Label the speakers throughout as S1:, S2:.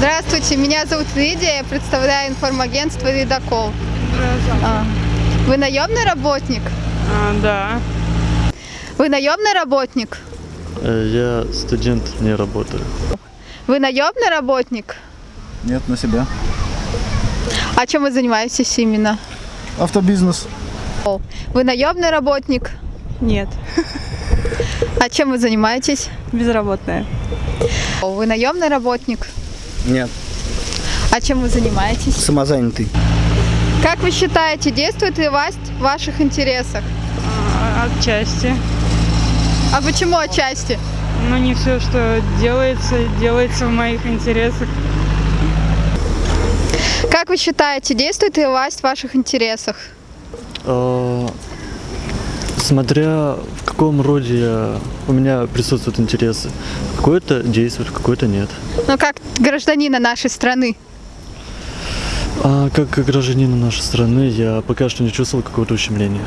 S1: Здравствуйте, меня зовут Лидия, я представляю информагентство «Ледокол». А, Вы наемный работник?
S2: А, да.
S1: Вы наемный работник?
S3: Э, Я студент, не работаю.
S1: Вы наемный работник?
S4: Нет, на себя.
S1: А чем вы занимаетесь именно?
S4: Автобизнес.
S1: Вы наемный работник?
S2: Нет.
S1: А чем вы занимаетесь?
S2: Безработная.
S1: Вы наемный работник?
S5: Нет,
S1: А чем вы занимаетесь?
S5: самозанятый.
S1: Как вы считаете, действует ли власть в ваших интересах?
S2: А, Отчасти.
S1: А почему отчасти?
S2: Но не все, что делается, делается в моих интересах.
S1: Как вы считаете, действует ли власть в ваших интересах?
S3: Смотря в каком роде у меня присутствуют интересы. Какой-то действует, какой-то нет.
S1: Ну, как гражданина нашей страны.
S3: А как гражданин нашей страны я пока что не чувствовал какого-то ущемления.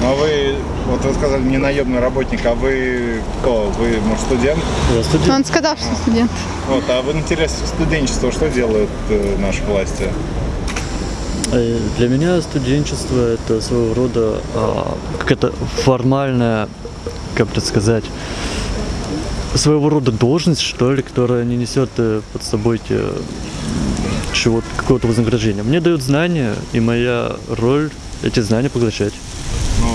S4: Ну а вы, вот вы сказали, не наемный работник, а вы кто? Вы, может, студент?
S3: Я студент.
S1: Он сказал, что студент.
S4: Вот, а в интересах студенчества что делают э, наши власти?
S3: Э, Для меня студенчество это своего рода а, какая-то формальная, как это сказать, своего рода должность, что ли, которая не несет э, под собой те, чего какого-то вознаграждения. Мне дают знания, и моя роль эти знания поглощать.
S4: Ну,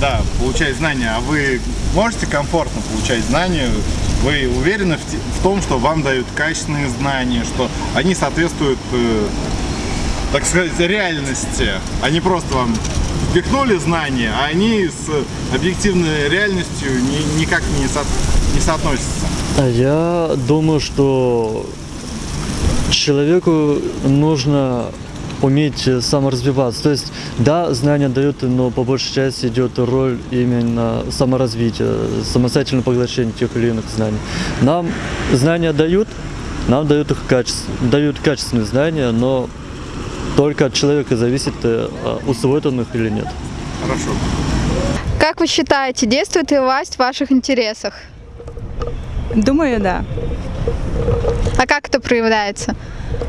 S4: да, получать знания. А вы можете комфортно получать знания? Вы уверены в, в том, что вам дают качественные знания, что они соответствуют, э, так сказать, реальности, не просто вам впихнули знания, а они с объективной реальностью ни- никак не, со- не соотносятся.
S3: А Я думаю, что человеку нужно уметь саморазвиваться. То есть, да, знания дают, но по большей части идет роль именно саморазвития, самостоятельного поглощения тех или иных знаний. Нам знания дают, нам дают их качество, дают качественные знания, но только от человека зависит, э, а, усвоит он их или нет.
S4: Хорошо.
S1: Как вы считаете, действует ли власть в ваших интересах?
S2: Думаю, да.
S1: А как это проявляется?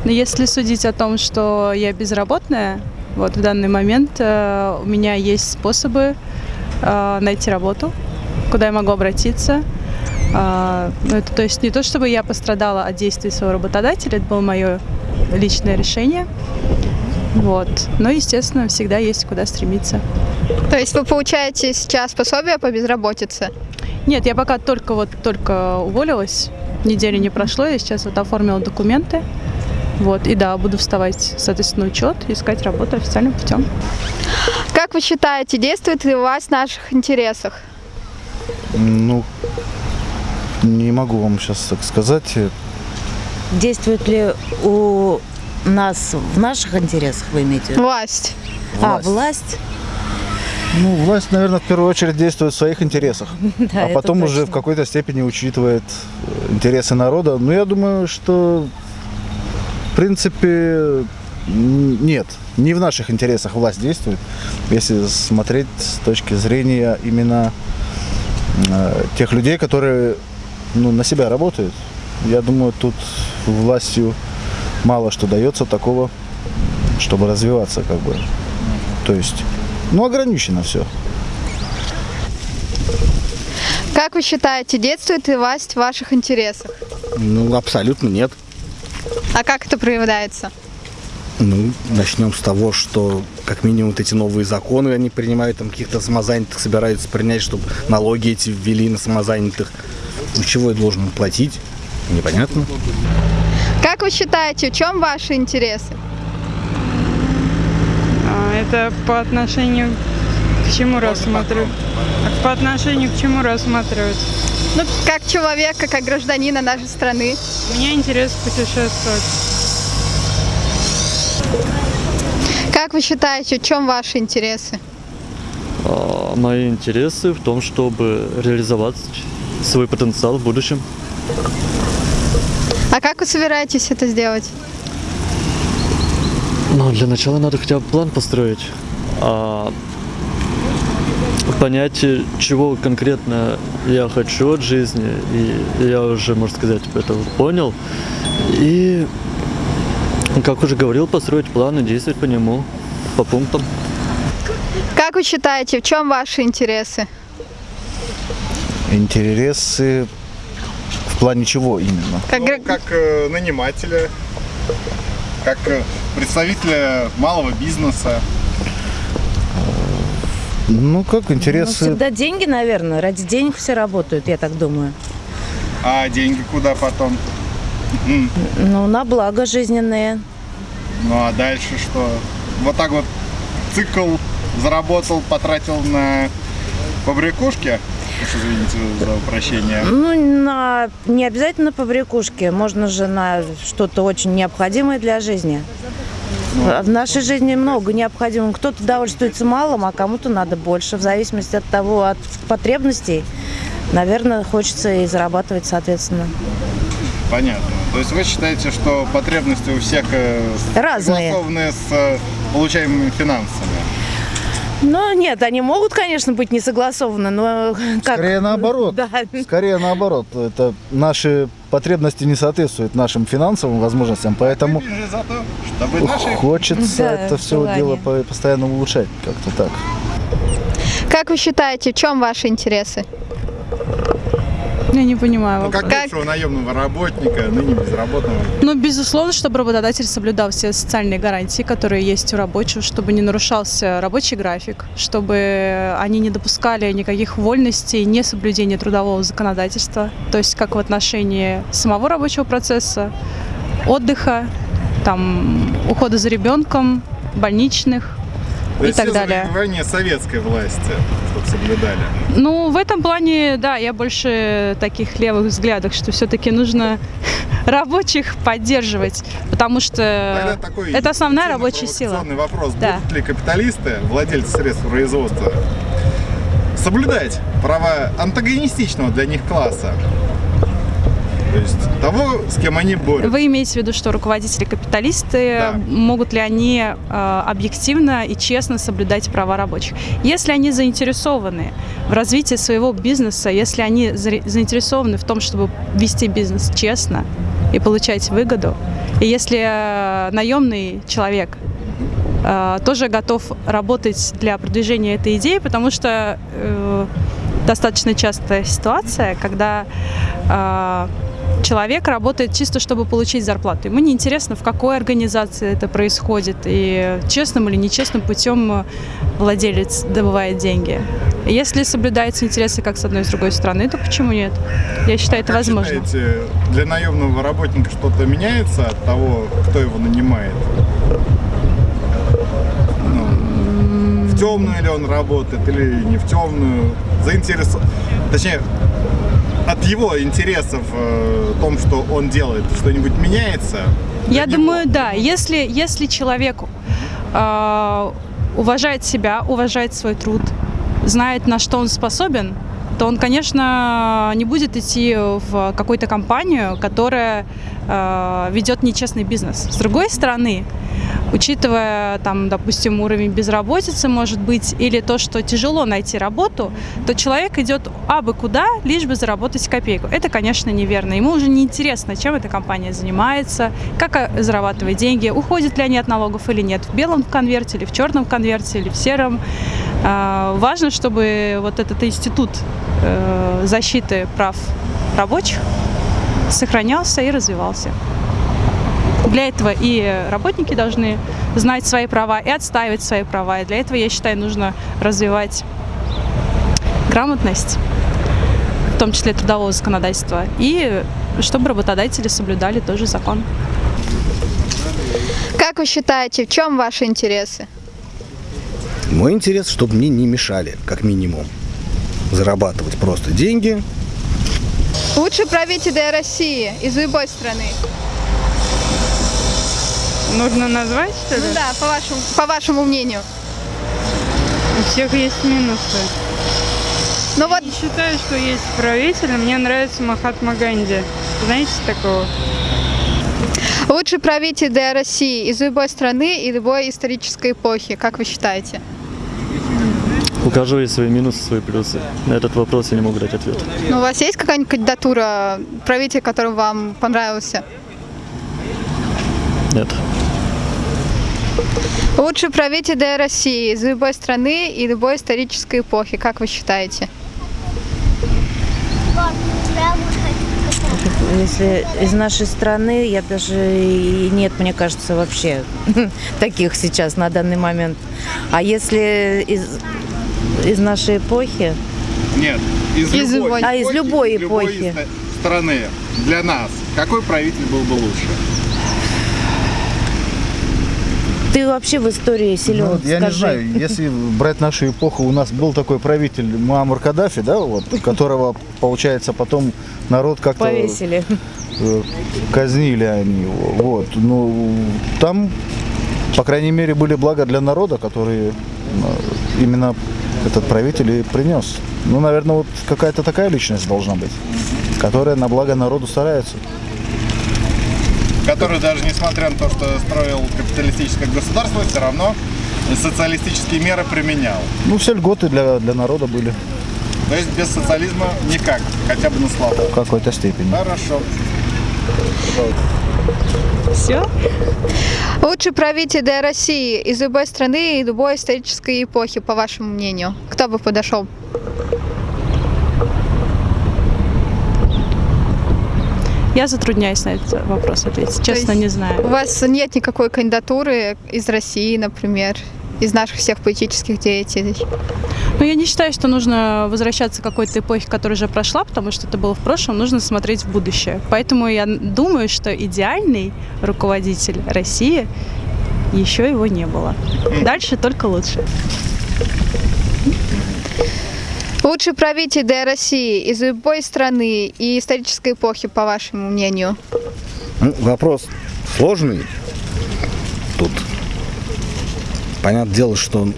S2: Но если судить о том, что я безработная, вот в данный момент э, у меня есть способы э, найти работу, куда я могу обратиться. А, ну, это, то есть не то, чтобы я пострадала от действий своего работодателя, это было мое личное решение. Вот. Но, естественно, всегда есть куда стремиться.
S1: То есть вы получаете сейчас пособие по безработице?
S2: Нет, я пока только вот только уволилась, недели не прошло, я сейчас вот оформила документы. Вот, и да, буду вставать, соответственно, на учет, искать работу официальным путем.
S1: Как вы считаете, действует ли власть в наших интересах?
S4: Ну, не могу вам сейчас так сказать.
S6: Действует ли у нас в наших интересах, вы имеете в виду?
S1: Власть.
S6: А, власть?
S4: Ну, власть, наверное, в первую очередь действует в своих интересах,
S6: Да,
S4: а потом уже в какой-то степени учитывает э, интересы народа. Но я думаю, что, в принципе, нет, не в наших интересах власть действует, если смотреть с точки зрения именно э, тех людей, которые ну, на себя работают. Я думаю, тут властью мало что дается такого, чтобы развиваться, как бы. То есть, ну, ограничено все.
S1: Как вы считаете, действует ли власть в ваших интересах?
S5: Ну, абсолютно нет.
S1: А как это проявляется?
S5: Ну, начнем с того, что как минимум вот эти новые законы они принимают, там каких-то самозанятых собираются принять, чтобы налоги эти ввели на самозанятых. Ну, чего я должен платить? Непонятно.
S1: Как вы считаете, в чем ваши интересы?
S2: А, это по отношению к чему рассматривают? По отношению к чему рассматривают?
S1: Ну, как человека, как гражданина нашей страны.
S2: У меня интерес путешествовать.
S1: Как вы считаете, в чем ваши интересы?
S3: А, Мои интересы в том, чтобы реализовать свой потенциал в будущем.
S1: А как вы собираетесь это сделать?
S3: Ну, для начала надо хотя бы план построить. А понять, чего конкретно я хочу от жизни, и я уже, можно сказать, это понял. И, как уже говорил, построить план и действовать по нему, по пунктам.
S1: Как вы считаете, в чем ваши интересы?
S4: Интересы в плане чего именно?
S1: Как,
S7: Ну, как э, нанимателя, как э, представителя малого бизнеса.
S4: Ну, как
S6: Ну,
S4: интересы...
S6: всегда деньги, наверное. Ради денег все работают, я так думаю.
S7: А деньги куда потом?
S6: Ну, на благо жизненные.
S7: Ну а дальше что? Вот так вот цикл заработал, потратил на побрякушки. Уж извините за упрощение.
S6: Ну, на, не обязательно по брякушке. Можно же на что-то очень необходимое для жизни. В нашей жизни много необходимого. Кто-то довольствуется малым, а кому-то надо больше. В зависимости от того, от потребностей, наверное, хочется и зарабатывать соответственно.
S7: Понятно. То есть вы считаете, что потребности у всех э,
S6: Разные.
S7: согласованы с э, получаемыми финансами?
S6: Ну, нет, они могут, конечно, быть не согласованы, но как...
S4: Скорее наоборот.
S6: Да.
S4: Скорее наоборот. Это наши потребности не соответствуют нашим финансовым возможностям, поэтому
S7: за то, чтобы наши
S4: хочется
S6: Да,
S4: это все
S6: желание.
S4: дело по- постоянно улучшать как-то так.
S1: как вы считаете, в чем ваши интересы?
S2: Я не понимаю.
S7: Ну,
S2: вопрос.
S7: как
S1: Как-
S7: бывшего наемного работника, ныне безработного.
S2: Ну, безусловно, чтобы работодатель соблюдал все социальные гарантии, которые есть у рабочих, чтобы не нарушался рабочий график, чтобы они не допускали никаких вольностей, несоблюдения трудового законодательства, то есть как в отношении самого рабочего процесса, отдыха, там, ухода за ребенком, больничных
S7: То
S2: и так далее.
S7: завоевания советской власти, чтобы соблюдали.
S2: Ну, в этом плане, да, я больше таких левых взглядов, что все-таки нужно рабочих поддерживать, потому что это основная рабочая сила.
S7: вопрос.
S2: Да.
S7: Будут ли капиталисты, владельцы средств производства, соблюдать права антагонистичного для них класса? То есть того, с кем они борются.
S2: Вы имеете в виду, что руководители капиталисты,
S7: Да.
S2: могут ли они э, объективно и честно соблюдать права рабочих? Если они заинтересованы в развитии своего бизнеса, если они заинтересованы в том, чтобы вести бизнес честно и получать выгоду, и если э, наемный человек э, тоже готов работать для продвижения этой идеи, потому что э, достаточно частая ситуация, когда э, человек работает чисто, чтобы получить зарплату. Ему не интересно, в какой организации это происходит, и честным или нечестным путем владелец добывает деньги. Если соблюдаются интересы как с одной и с другой стороны, то почему нет? Я считаю, это
S7: Как
S2: возможно.
S7: считаете, для наемного работника что-то меняется от того, кто его нанимает? Ну, в темную ли он работает или не в темную? Заинтересован. Точнее, от его интересов э, в том, что он делает, что-нибудь меняется?
S2: Я
S7: него?
S2: думаю, да. Если, если человек э, уважает себя, уважает свой труд, знает, на что он способен, то он, конечно, не будет идти в какую-то компанию, которая э, ведет нечестный бизнес. С другой стороны, учитывая, там, допустим, уровень безработицы, может быть, или то, что тяжело найти работу, то человек идет абы куда, лишь бы заработать копейку. Это, конечно, неверно. Ему уже не интересно, чем эта компания занимается, как э, зарабатывает деньги, уходят ли они от налогов или нет, в белом конверте или в черном конверте или в сером. А, Важно, чтобы вот этот институт э, защиты прав рабочих сохранялся и развивался. Для этого и работники должны знать свои права и отстаивать свои права. И для этого, я считаю, нужно развивать грамотность, в том числе трудового законодательства, и чтобы работодатели соблюдали тоже закон.
S1: Как вы считаете, в чем ваши интересы?
S5: Мой интерес, чтобы мне не мешали, как минимум. Зарабатывать просто деньги.
S1: Лучший правитель России из любой страны.
S8: Нужно назвать, что ли?
S1: Ну да, по вашему, по вашему мнению.
S8: У всех есть минусы.
S1: Ну вот,
S8: Не считаю, что есть правитель. Мне нравится Махатма Ганди. Знаете такого?
S1: лучший правитель для России из любой страны и любой исторической эпохи, как вы считаете?
S3: У каждого есть свои минусы, свои плюсы. На этот вопрос я не могу дать ответ.
S1: Ну, у вас есть какая-нибудь кандидатура правителя, который вам понравился?
S3: Нет.
S1: Лучший правитель России из любой страны и любой исторической эпохи, как вы считаете?
S6: Если из нашей страны, я даже и нет, мне кажется, вообще таких сейчас на данный момент. А если из, из нашей эпохи,
S7: Нет, из,
S1: Из
S7: любой,
S1: любой.
S6: А, из любой
S7: из любой
S6: эпохи.
S7: ста- страны для нас какой правитель был бы лучше?
S6: Ты вообще в истории силен,
S4: Ну, вот я
S6: скажи.
S4: не знаю, если брать нашу эпоху, у нас был такой правитель Муаммар Каддафи, да, вот, которого, получается, потом народ как-то
S6: Повесили.
S4: э, казнили они его. Вот. Ну, там, по крайней мере, были блага для народа, которые э, именно этот правитель и принес. Ну, наверное, вот какая-то такая личность должна быть, которая на благо народу старается.
S7: Который даже несмотря на то, что строил капиталистическое государство, все равно социалистические меры применял.
S4: Ну, все льготы для, для народа были
S7: То есть без социализма никак, хотя бы на славу.
S4: в какой-то степени.
S7: Хорошо.
S2: Все?
S1: Лучший правитель России из любой страны и любой исторической эпохи, по вашему мнению? Кто бы подошел?
S2: Я затрудняюсь на этот вопрос ответить. Честно, не
S1: У
S2: знаю.
S1: вас нет никакой кандидатуры из России, например, из наших всех политических деятелей?
S2: Но я не считаю, что нужно возвращаться к какой-то эпохе, которая уже прошла, потому что это было в прошлом, нужно смотреть в будущее. Поэтому я думаю, что идеальный руководитель России еще его не было. Дальше только лучше.
S1: Лучший правитель для России из любой страны и исторической эпохи, по вашему мнению?
S5: Ну, вопрос сложный. Тут понятное дело, что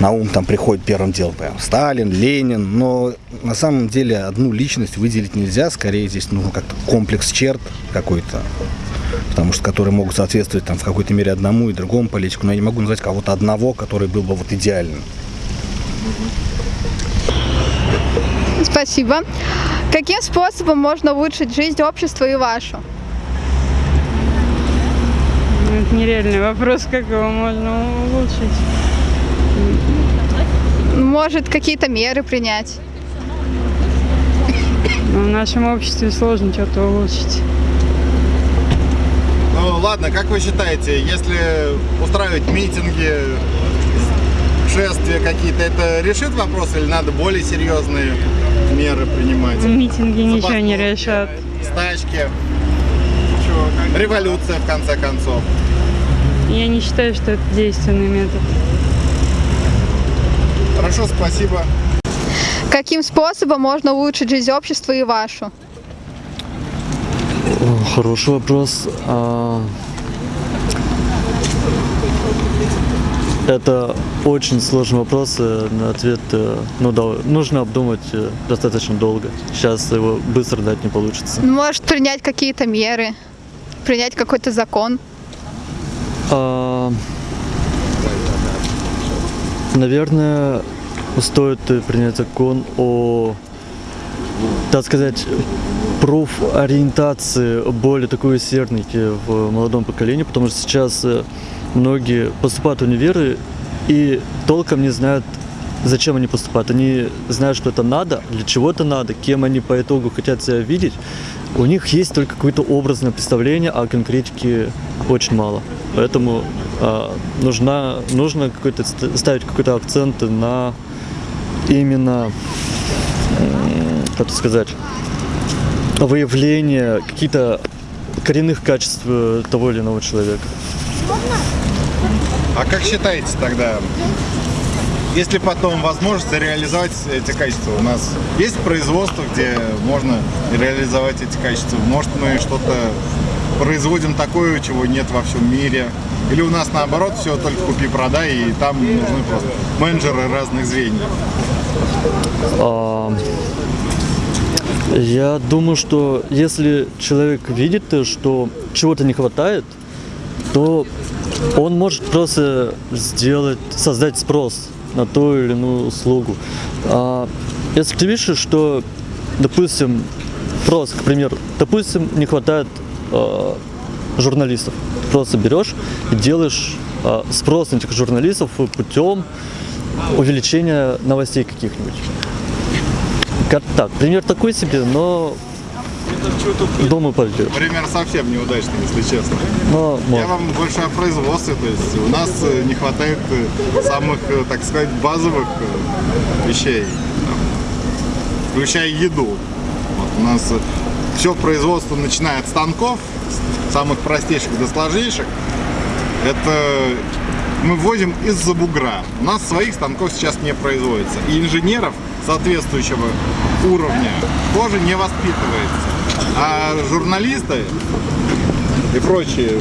S5: на ум там приходит первым делом прям Сталин, Ленин, но на самом деле одну личность выделить нельзя, скорее здесь нужно как-то комплекс черт какой-то, потому что которые могут соответствовать там в какой-то мере одному и другому политику, но я не могу назвать кого-то одного, который был бы вот идеальным.
S1: Спасибо. Каким способом можно улучшить жизнь общества и вашу?
S8: Ну, Это нереальный вопрос, как его можно улучшить.
S1: Может, какие-то меры принять?
S8: Но в нашем обществе сложно что-то улучшить.
S7: Ну ладно, как вы считаете, если устраивать митинги, шествия какие-то, это решит вопрос или надо более серьезные меры принимать?
S8: Митинги ничего не решат.
S7: Стачки, революция в конце концов.
S8: Я не считаю, что это действенный метод.
S7: Хорошо, спасибо.
S1: Каким способом можно улучшить жизнь общества и вашу?
S3: Хороший вопрос. Это очень сложный вопрос, э, на ответ э, ну, да, нужно обдумать э, достаточно долго. Сейчас его быстро дать не получится.
S1: Может, принять какие-то меры? Принять какой-то закон?
S3: А, Наверное, стоит принять закон о, так сказать, профориентации более такой усердной в молодом поколении, потому что сейчас многие поступают в универы и толком не знают, зачем они поступают. Они знают, что это надо, для чего это надо, кем они по итогу хотят себя видеть. У них есть только какое-то образное представление, а конкретики очень мало. Поэтому а, нужна, нужно какой-то ст- ставить какой-то акцент на именно, м, как сказать, выявление каких-то коренных качеств э, того или иного человека.
S7: А как считаете тогда, есть ли потом возможность реализовать эти качества? У нас есть производство, где можно реализовать эти качества? Может, мы что-то производим такое, чего нет во всем мире? Или у нас наоборот все только купи-продай, и там нужны просто менеджеры разных звеньев?
S3: А, Я думаю, что если человек видит, что чего-то не хватает, то он может просто сделать, создать спрос на ту или иную услугу. А если ты видишь, что, допустим, просто, к примеру, допустим, не хватает э, журналистов. Просто берешь и делаешь а, спрос на этих журналистов путем увеличения новостей каких-нибудь. Как так, пример такой себе, но думаю пойдет.
S7: Пример совсем неудачный, если честно.
S3: Но
S7: Я
S3: может.
S7: вам больше о производстве, то есть у нас э, не хватает э, самых, э, так сказать, базовых вещей, включая еду. Вот у нас все производство, начиная от станков, самых простейших до сложнейших, это мы ввозим из-за бугра. У нас своих станков сейчас не производится. И инженеров соответствующего уровня тоже не воспитывается. А журналисты и прочие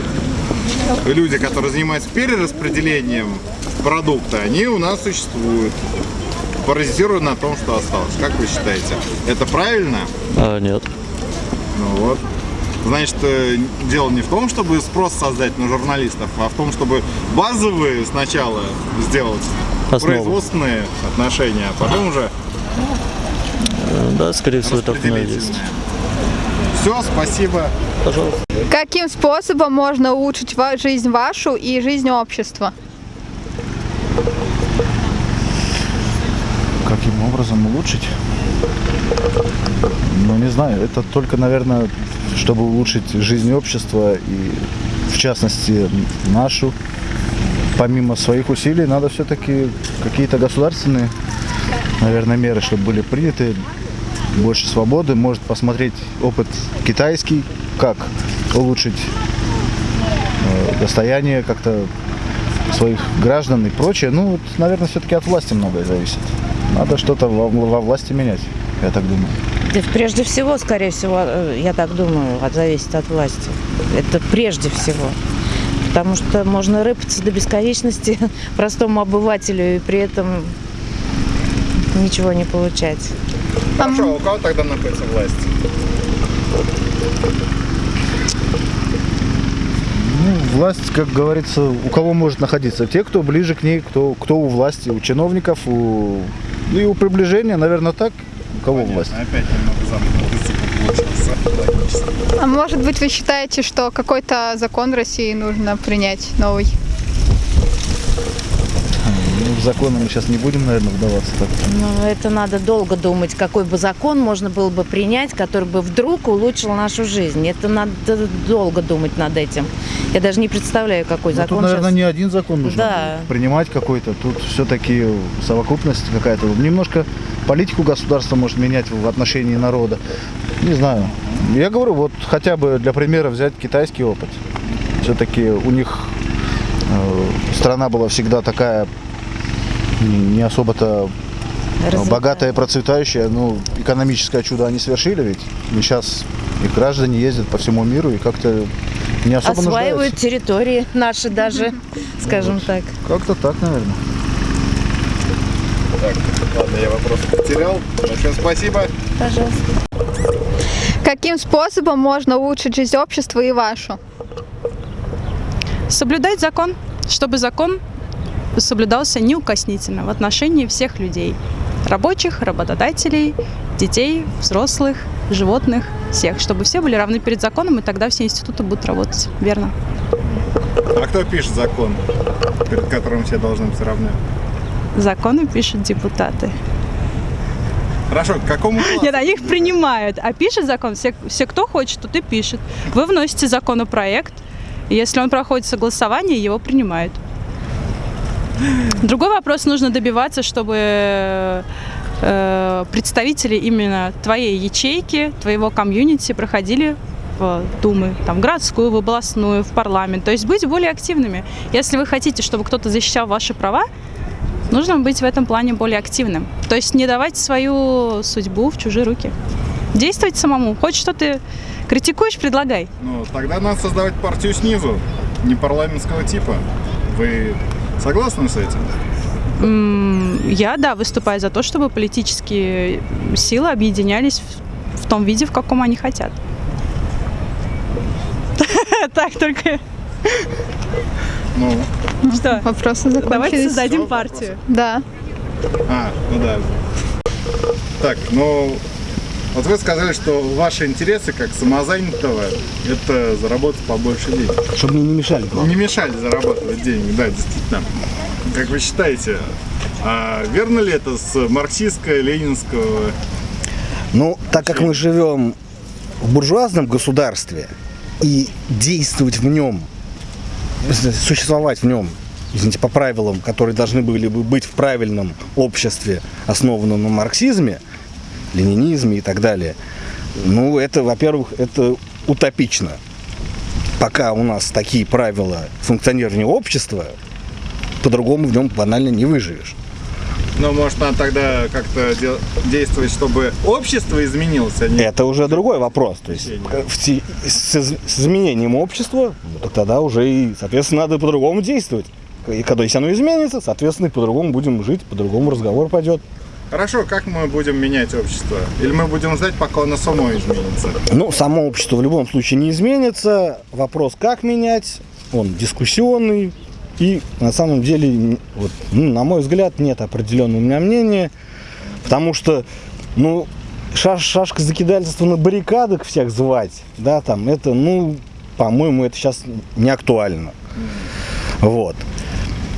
S7: люди, которые занимаются перераспределением продукта, они у нас существуют. Паразитируя на том, что осталось. Как вы считаете, это правильно?
S3: А, нет.
S7: Ну вот. Значит, э, дело не в том, чтобы спрос создать на журналистов, а в том, чтобы базовые сначала сделать
S3: Основу.
S7: производственные отношения, а потом уже
S3: Да, скорее всего, так есть.
S7: Все, спасибо.
S3: Пожалуйста.
S1: Каким способом можно улучшить жизнь вашу и жизнь общества?
S4: Каким образом улучшить? Ну, не знаю, это только, наверное, чтобы улучшить жизнь общества и, в частности, нашу. Помимо своих усилий, надо все-таки какие-то государственные, наверное, меры, чтобы были приняты. Больше свободы, может посмотреть опыт китайский, как улучшить э, достояние как-то своих граждан и прочее. Ну, вот, наверное, все-таки от власти многое зависит. Надо что-то во, во власти менять, я так думаю.
S6: Да прежде всего, скорее всего, э, я так думаю, от зависит от власти. Это прежде всего. Потому что можно рыпаться до бесконечности простому обывателю и при этом ничего не получать.
S7: Хорошо, а у кого тогда находится власть?
S4: Ну, власть, как говорится, у кого может находиться? Те, кто ближе к ней, кто, кто у власти, у чиновников, у... ну и у приближения, наверное, так. У кого власть?
S7: Опять немного замкнутый.
S1: А может быть, вы считаете, что какой-то закон в России нужно принять новый?
S4: Ну, в законы мы сейчас не будем, наверное, вдаваться так.
S6: Но это надо долго думать, какой бы закон можно было бы принять, который бы вдруг улучшил нашу жизнь. Это надо долго думать над этим. Я даже не представляю, какой
S4: Ну,
S6: закон
S4: тут, наверное,
S6: сейчас.
S4: не один закон нужно
S6: Да.
S4: принимать какой-то. Тут все-таки совокупность какая-то. Немножко политику государства может менять в отношении народа. Не знаю. Я говорю, вот хотя бы для примера взять китайский опыт. Все-таки у них э, страна была всегда такая не не особо-то
S6: Развитая.
S4: богатая, процветающая. Ну, экономическое чудо они совершили ведь. И сейчас их граждане ездят по всему миру и как-то не особо
S6: Осваивают
S4: нуждаются.
S6: территории наши даже, скажем так.
S4: Как-то так, наверное.
S7: Так, ладно, я вопрос потерял. Большое спасибо.
S6: Пожалуйста.
S1: Каким способом можно улучшить жизнь общества и вашу?
S2: Соблюдать закон, чтобы закон соблюдался неукоснительно в отношении всех людей. Рабочих, работодателей, детей, взрослых, животных, всех. Чтобы все были равны перед законом, и тогда все институты будут работать. Верно.
S7: А кто пишет закон, перед которым все должны быть равны?
S2: Законы пишут депутаты.
S7: Хорошо, к какому классу?
S2: Нет, они их принимают, а пишет закон, все, все кто хочет, тот и пишет. Вы вносите законопроект, и если он проходит согласование, его принимают. Другой вопрос, нужно добиваться, чтобы э, представители именно твоей ячейки, твоего комьюнити проходили в Думы, там, в городскую, в областную, в парламент. То есть быть более активными. Если вы хотите, чтобы кто-то защищал ваши права, нужно быть в этом плане более активным. То есть не давать свою судьбу в чужие руки. Действовать самому. Хочешь что-то критикуешь, предлагай.
S7: Ну, тогда надо создавать партию снизу, не парламентского типа. Вы согласны с этим?
S2: Я, да, выступаю за то, чтобы политические силы объединялись в, в том виде, в каком они хотят. Так, только
S7: Ну,
S2: что?
S1: Вопросы
S2: Давайте
S1: закончились.
S2: создадим
S7: Всё,
S2: партию.
S1: Да.
S7: а, ну да. Так, ну, Вот вы сказали, что ваши интересы как самозанятого – это заработать побольше денег.
S5: Чтобы мне не мешали.
S7: Не мешали зарабатывать денег, да, действительно. Как вы считаете, а верно ли это с марксистско-ленинского
S5: Ну, так как мы живем в буржуазном государстве и действовать в нем, существовать в нем, извините, по правилам, которые должны были бы быть в правильном обществе, основанном на марксизме, ленинизме и так далее, ну, это, во-первых, это утопично. Пока у нас такие правила функционирования общества, по-другому в нем банально не выживешь.
S7: Ну, может, надо тогда как-то де- действовать, чтобы общество изменилось, а не...
S5: Это уже другой вопрос. То есть в с, с изменением общества, ну, тогда уже и, соответственно, надо по-другому действовать. И когда если оно изменится, соответственно, и по-другому будем жить, по-другому разговор пойдет.
S7: Хорошо, как мы будем менять общество? Или мы будем ждать, пока оно само изменится?
S5: Ну, само общество в любом случае не изменится. Вопрос, как менять, он дискуссионный. И на самом деле, вот, ну, на мой взгляд, нет определенного у меня мнения. Потому что, ну, шаш, шашка закидательства на баррикадах всех звать, да, там, это, ну, по-моему, это сейчас не актуально. Вот.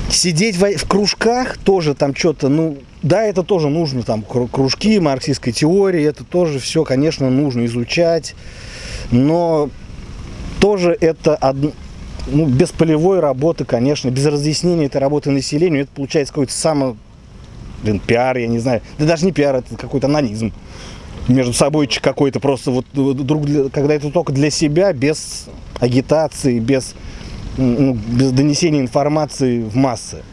S5: Сидеть в, в кружках тоже там что-то, ну, да, это тоже нужно, там, кру- кружки марксистской теории, это тоже все, конечно, нужно изучать, но тоже это одно, ну, без полевой работы, конечно, без разъяснения этой работы населению, это получается какой-то само, блин, пиар, я не знаю, да даже не пиар, это какой-то анонизм между собой какой-то просто вот друг для- когда это только для себя без агитации без м, ну, без донесения информации в массы.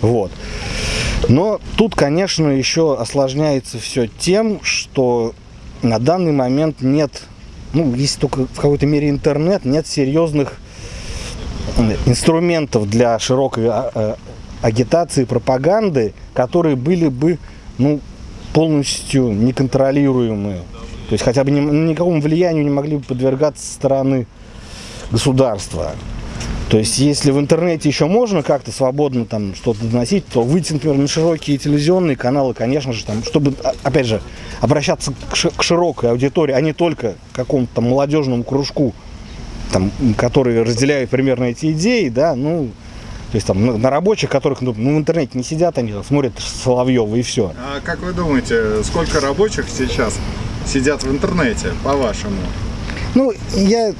S5: Вот но тут конечно еще осложняется все тем что на данный момент нет ну есть только в какой-то мере интернет нет серьезных инструментов для широкой а, э, агитации пропаганды которые были бы ну полностью неконтролируемые. То есть хотя бы ни- никакому влиянию не могли бы подвергаться стороны государства. То есть если в интернете еще можно как-то свободно там что-то доносить, то выйти, например, на широкие телевизионные каналы, конечно же, там, чтобы, а- опять же, обращаться к, ши- к широкой аудитории, а не только к какому-то молодежному кружку, там, м, которые разделяют примерно эти идеи, да, ну, то есть там на, рабочих, которых ну, ну, в интернете не сидят, они смотрят Соловьева и все.
S7: А как вы думаете, сколько рабочих сейчас сидят в интернете, по-вашему?
S5: Ну, я,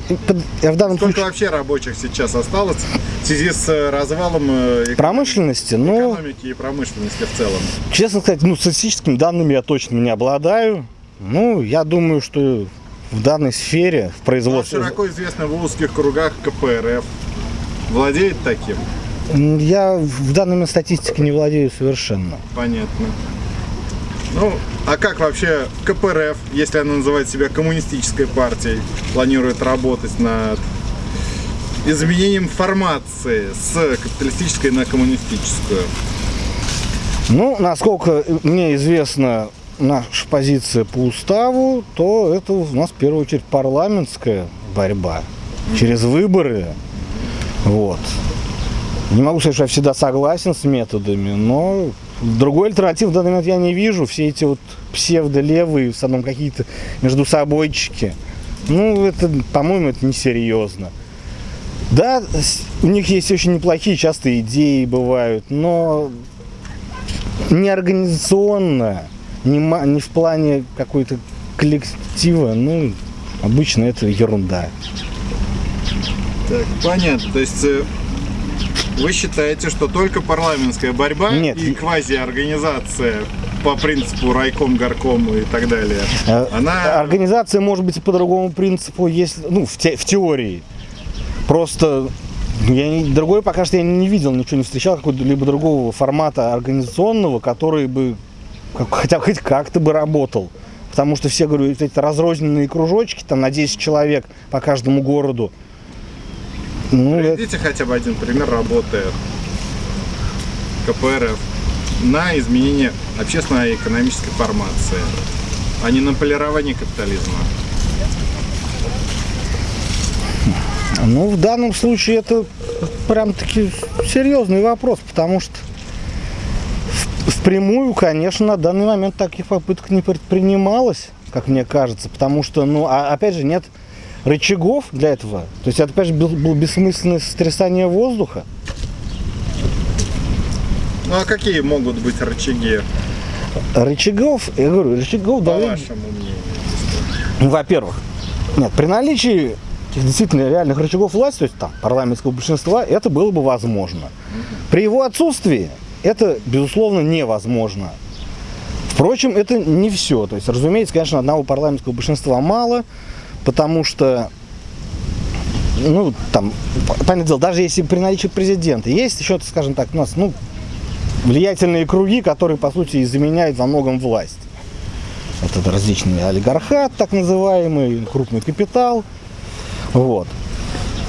S5: я в данном
S7: Сколько
S5: случае
S7: вообще рабочих сейчас осталось в связи с э, развалом э, эк-
S5: промышленности, ну,
S7: экономики и промышленности в целом?
S5: честно сказать, ну, статистическими данными я точно не обладаю. Ну, я думаю, что в данной сфере, в производстве...
S7: широко известно в узких кругах КПРФ. Владеет таким?
S5: Я в данной момент статистикой не владею совершенно.
S7: Понятно. Ну, а как вообще КПРФ, если она называет себя коммунистической партией, планирует работать над изменением формации с капиталистической на коммунистическую?
S5: Ну, насколько мне известна наша позиция по уставу, то это у нас в первую очередь парламентская борьба через выборы. Вот. Не могу сказать, что я всегда согласен с методами, но другой альтернативы в данный момент я не вижу. Все эти вот псевдолевые, в основном какие-то между собойчики. Ну, это, по-моему, это несерьезно. Да, у них есть очень неплохие часто идеи бывают, но не организационно, не, не в плане какой-то коллектива, ну, обычно это ерунда.
S7: Так, понятно. То есть э, вы считаете, что только парламентская борьба
S5: Нет.
S7: и квазиорганизация по принципу райком, горком и так далее,
S5: Э,
S7: она
S5: Организация может быть по другому принципу, если, ну, в, те- в теории. Просто я не- другой пока что я не видел, ничего не встречал, какого-либо другого формата организационного, который бы как- хотя бы хоть как-то бы работал. Потому что все, говорю, эти разрозненные кружочки, там на 10 человек по каждому городу. Ну, это-
S7: Приведите хотя бы один пример работы КПРФ на изменение общественной и экономической формации, а не на полирование капитализма.
S5: Ну, в данном случае это прям таки серьезный вопрос, потому что впрямую, конечно, на данный момент таких попыток не предпринималось как мне кажется, потому что, ну, а, опять же, нет рычагов для этого. То есть это, опять же, был, был бессмысленное сотрясание воздуха.
S7: Ну а какие могут быть рычаги,
S5: Рычагов, я говорю, рычагов
S7: по
S5: должны
S7: вашему мнению?
S5: Ну, Во-первых, нет, при наличии действительно реальных рычагов власти, то есть там парламентского большинства, это было бы возможно. При его отсутствии это, безусловно, невозможно. Впрочем, это не все. То есть, разумеется, конечно, одного парламентского большинства мало, потому что, ну, там, понятное дело, даже если при наличии президента, есть еще, скажем так, у нас, ну, влиятельные круги, которые, по сути, заменяют во многом власть. Это различный олигархат, так называемый, крупный капитал. Вот.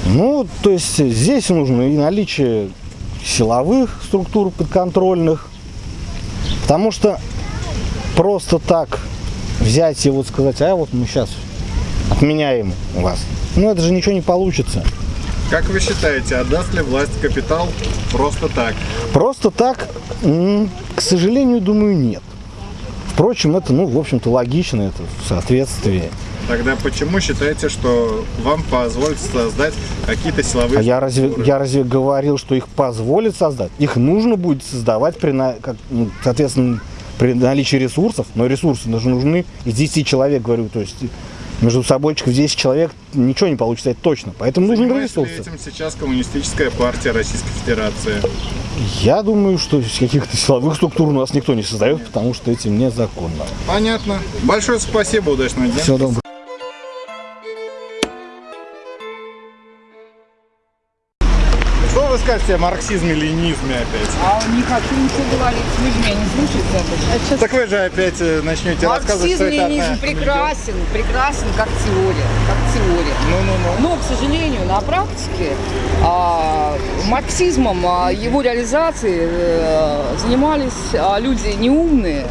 S5: Ну, то есть здесь нужно и наличие силовых структур подконтрольных, потому что просто так взять и вот сказать, а вот мы сейчас отменяем вас, ну это же ничего не получится.
S7: Как вы считаете, отдаст ли власть капитал просто так?
S5: Просто так, к сожалению, думаю, нет. Впрочем, это, ну, в общем-то, логично, это в соответствии.
S7: Тогда почему считаете, что вам позволит создать какие-то силовые
S5: А я разве, я разве говорил, что их позволит создать? Их нужно будет создавать, при, как, ну, соответственно, при наличии ресурсов. Но ресурсы даже нужны из 10 человек, говорю. То есть между собойчиков 10 человек ничего не получится, это точно. Поэтому
S7: ли
S5: ресурсы.
S7: этим сейчас коммунистическая партия Российской Федерации?
S5: Я думаю, что каких-то силовых структур у нас никто не создает, потому что этим незаконно.
S7: Понятно. Большое спасибо, удачного дня.
S5: Всего доброго.
S7: Скажете о марксизме, ленизме опять?
S9: А не хочу ничего говорить, вы же меня не слушаете.
S7: Так вы же опять э, начнете рассказывать, что
S9: Марксизм,
S7: это
S9: ленизм
S7: одна-
S9: прекрасен, прекрасен как теория, как теория.
S7: Ну-ну-ну.
S9: Но, к сожалению, на практике а, марксизмом, а, его реализацией э, занимались а, люди неумные,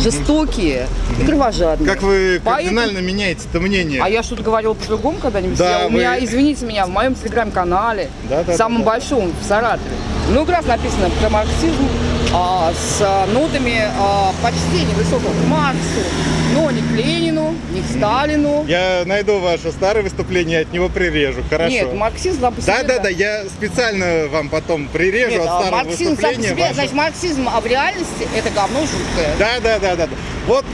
S9: жестокие и кровожадные.
S7: Как вы
S9: Поэтому-
S7: кардинально меняете это мнение?
S9: А я что-то говорила по-другому когда-нибудь?
S7: Да,
S9: Я- у
S7: вы-
S9: меня, извините меня, в моем телеграм-канале,
S7: Да, да,
S9: самом
S7: да, да.
S9: большом в Саратове, много раз написано про марксизм а, с а, нотами а, почтения высокого к Марксу, но не к Ленину, не к Сталину.
S7: Я найду ваше старое выступление, от него прирежу, хорошо?
S9: Нет, марксизм сам по себе,
S7: Да, да, да, я специально вам потом прирежу
S9: Нет,
S7: от
S9: а
S7: старого
S9: марксизм сам по
S7: выступления.
S9: себе,
S7: ваше.
S9: значит, марксизм, а в реальности это говно жуткое.
S7: Да, да, да, да, да. Вот,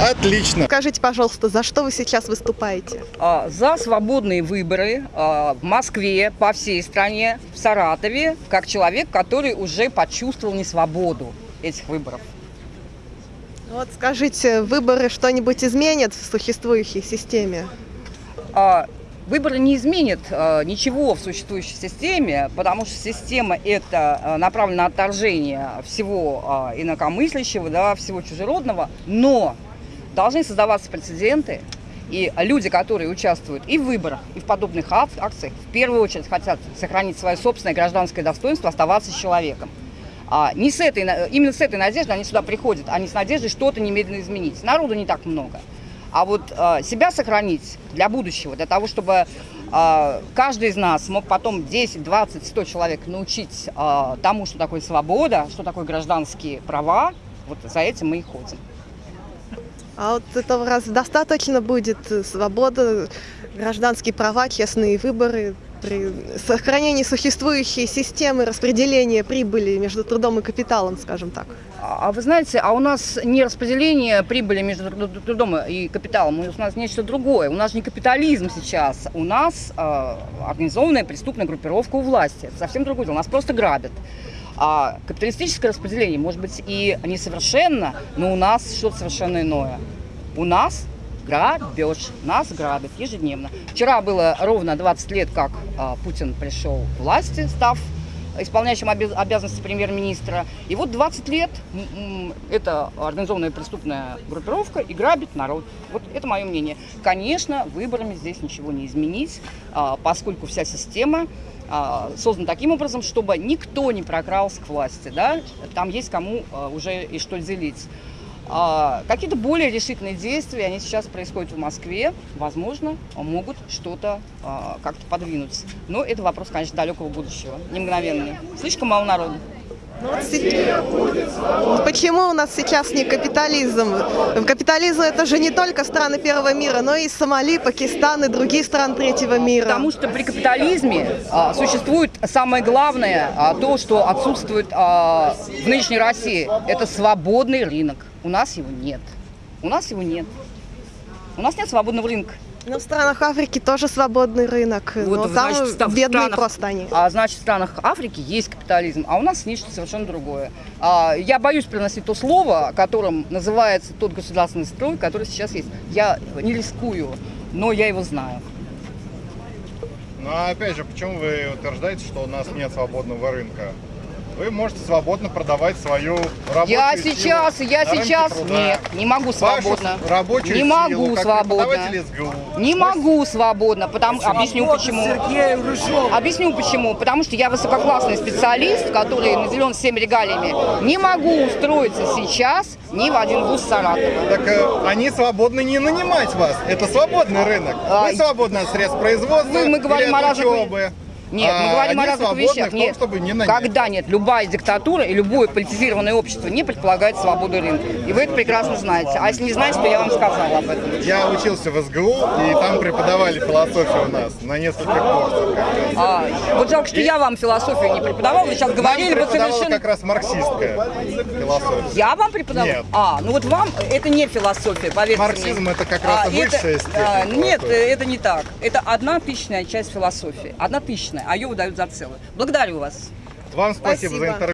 S7: отлично.
S10: Скажите, пожалуйста, за что вы сейчас выступаете?
S9: А, за свободные выборы а, в Москве, по всей стране, в Саратове, как человек, который уже почувствовал несвободу этих выборов.
S10: Вот скажите, выборы что-нибудь изменят в существующей системе?
S9: А, Выборы не изменят а, ничего в существующей системе, потому что система это а, направлена на отторжение всего а, инакомыслящего, да, всего чужеродного, но должны создаваться прецеденты, и люди, которые участвуют и в выборах, и в подобных ак- акциях, в первую очередь хотят сохранить свое собственное гражданское достоинство, оставаться человеком. А не с этой, именно с этой надеждой они сюда приходят, а не с надеждой что-то немедленно изменить. Народу не так много. А вот а, себя сохранить для будущего, для того, чтобы а, каждый из нас мог потом 10, 20, 100 человек научить а, тому, что такое свобода, что такое гражданские права, вот за этим мы и ходим.
S10: А вот этого раз достаточно будет свобода, гражданские права, честные выборы при сохранении существующей системы распределения прибыли между трудом и капиталом, скажем так.
S9: А а вы знаете, а у нас не распределение прибыли между тру- трудом и капиталом, у нас нечто другое. У нас не капитализм сейчас, у нас э, организованная преступная группировка у власти. Совсем другое дело, нас просто грабят. А капиталистическое распределение может быть и несовершенно, но у нас что-то совершенно иное. У нас грабеж, нас грабят ежедневно. Вчера было ровно 20 лет, как а, Путин пришел к власти, став исполняющим обяз- обязанности премьер-министра. И вот 20 лет эта организованная преступная группировка и грабит народ. Вот это мое мнение. Конечно, выборами здесь ничего не изменить, а, поскольку вся система а, создана таким образом, чтобы никто не прокрался к власти. Да? Там есть кому а, уже и что делить. А, Какие-то более решительные действия, они сейчас происходят в Москве, возможно, могут что-то как-то подвинуть. Но это вопрос, конечно, далекого будущего, не мгновенный. Слишком мало народу.
S10: Ну Почему у нас сейчас не капитализм? Капитализм это же не только страны первого мира, но и Сомали, Пакистан и другие страны третьего мира.
S9: Потому что при капитализме а, существует самое главное, а, то, что отсутствует а, в нынешней России. Это свободный рынок. У нас его нет. У нас его нет. У нас нет свободного рынка.
S10: Но в странах Африки тоже свободный рынок,
S9: Вот,
S10: но там
S9: значит, в
S10: бедные
S9: странах-
S10: просто они.
S9: А значит, в странах Африки есть капитализм, а у нас нечто совершенно другое. А, я боюсь приносить то слово, которым называется тот государственный строй, который сейчас есть. Я не рискую, но я его знаю.
S7: Ну а опять же, почему вы утверждаете, что у нас нет свободного рынка? Вы можете свободно продавать свою рабочую
S9: Я
S7: силу
S9: сейчас, я сейчас,
S7: труда.
S9: нет, не могу
S7: Вашу
S9: свободно.
S7: рабочую
S9: Не
S7: силу,
S9: могу
S7: как
S9: свободно.
S7: СГУ.
S9: Не могу свободно, потому объясню почему. Объясню почему. Потому что я высококлассный специалист, который наделен всеми регалиями. Не могу устроиться сейчас ни в один вуз Саратова.
S7: Так э, они свободны не нанимать вас. Это свободный рынок. Вы свободны от средств производства
S9: Вы- мы говорим
S7: или
S9: о разных-
S7: учебы.
S9: Нет, мы
S7: А
S9: говорим о разных вещах.
S7: том,
S9: Нет.
S7: чтобы не нанять.
S9: Когда нет, любая диктатура и любое политизированное общество не предполагает свободу рынка. И вы это прекрасно знаете. А если не знаете, то я вам сказала об этом.
S7: Я учился в СГУ, и там преподавали философию у нас на нескольких курсах. как раз.
S9: А, вот жалко, что я вам философию не преподавала, вы сейчас
S7: Нам
S9: говорили бы совершенно...
S7: как раз марксистская философия.
S9: Я вам преподавала?
S7: Нет.
S9: А, ну вот вам это не философия, поверьте
S7: Марксизм
S9: мне.
S7: это как раз
S9: А,
S7: высшая
S9: это,
S7: степень
S9: а, Нет, это не так. Это одна тысячная часть философии. Одна тысячная, а ее выдают за целую. Благодарю вас.
S7: Вам спасибо,
S10: Спасибо.
S7: за интервью.